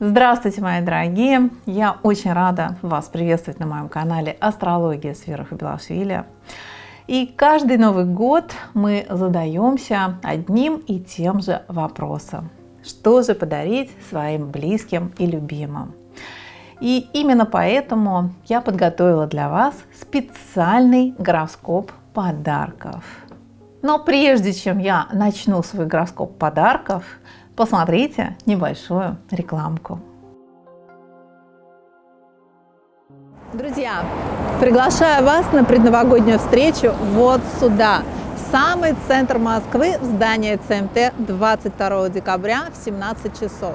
Здравствуйте, мои дорогие! Я очень рада вас приветствовать на моем канале «Астрология с Белашвили». И каждый Новый год мы задаемся одним и тем же вопросом. Что же подарить своим близким и любимым? И именно поэтому я подготовила для вас специальный гороскоп подарков. Но прежде чем я начну свой гороскоп подарков, посмотрите небольшую рекламку. Друзья, приглашаю вас на предновогоднюю встречу вот сюда, самый центр Москвы, в здание ЦМТ 22 декабря в 17 часов.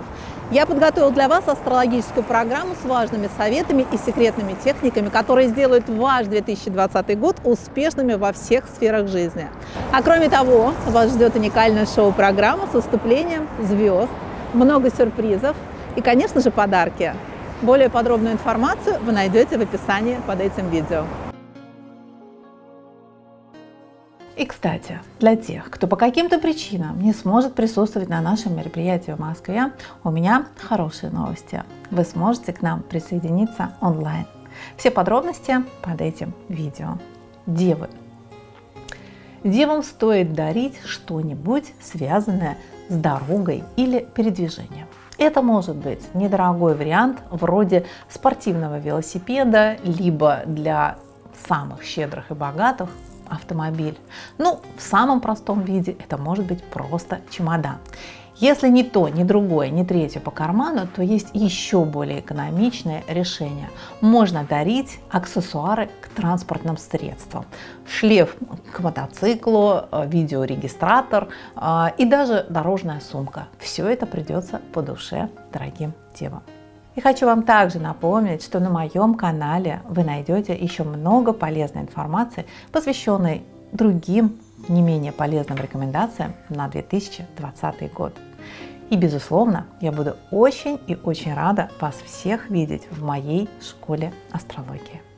Я подготовил для вас астрологическую программу с важными советами и секретными техниками, которые сделают ваш 2020 год успешными во всех сферах жизни. А кроме того, вас ждет уникальная шоу-программа с выступлением звезд, много сюрпризов и, конечно же, подарки. Более подробную информацию вы найдете в описании под этим видео. И, кстати, для тех, кто по каким-то причинам не сможет присутствовать на нашем мероприятии в Москве, у меня хорошие новости. Вы сможете к нам присоединиться онлайн. Все подробности под этим видео. Девы. Девам стоит дарить что-нибудь, связанное с дорогой или передвижением. Это может быть недорогой вариант вроде спортивного велосипеда, либо для самых щедрых и богатых автомобиль. Ну, в самом простом виде это может быть просто чемодан. Если ни то, ни другое, ни третье по карману, то есть еще более экономичное решение. Можно дарить аксессуары к транспортным средствам. Шлейф к мотоциклу, э, видеорегистратор э, и даже дорожная сумка. Все это придется по душе дорогим девам. И хочу вам также напомнить, что на моем канале вы найдете еще много полезной информации, посвященной другим не менее полезным рекомендациям на 2020 год. И, безусловно, я буду очень и очень рада вас всех видеть в моей школе астрологии.